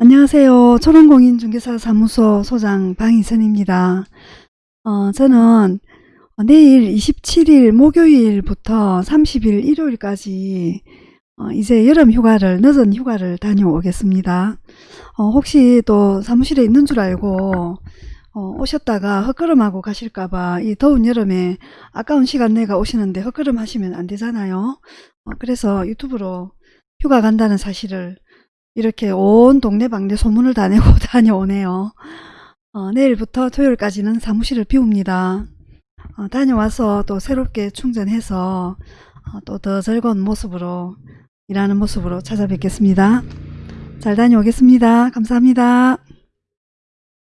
안녕하세요. 초롱공인중개사 사무소 소장 방희선입니다. 어, 저는 내일 27일 목요일부터 30일 일요일까지 어, 이제 여름 휴가를 늦은 휴가를 다녀오겠습니다. 어, 혹시 또 사무실에 있는 줄 알고 어, 오셨다가 헛걸음하고 가실까봐 이 더운 여름에 아까운 시간 내가 오시는데 헛걸음 하시면 안 되잖아요. 어, 그래서 유튜브로 휴가 간다는 사실을 이렇게 온 동네방네 소문을 다 내고 다녀오네요. 어, 내일부터 토요일까지는 사무실을 비웁니다. 어, 다녀와서 또 새롭게 충전해서 어, 또더 즐거운 모습으로 일하는 모습으로 찾아뵙겠습니다. 잘 다녀오겠습니다. 감사합니다.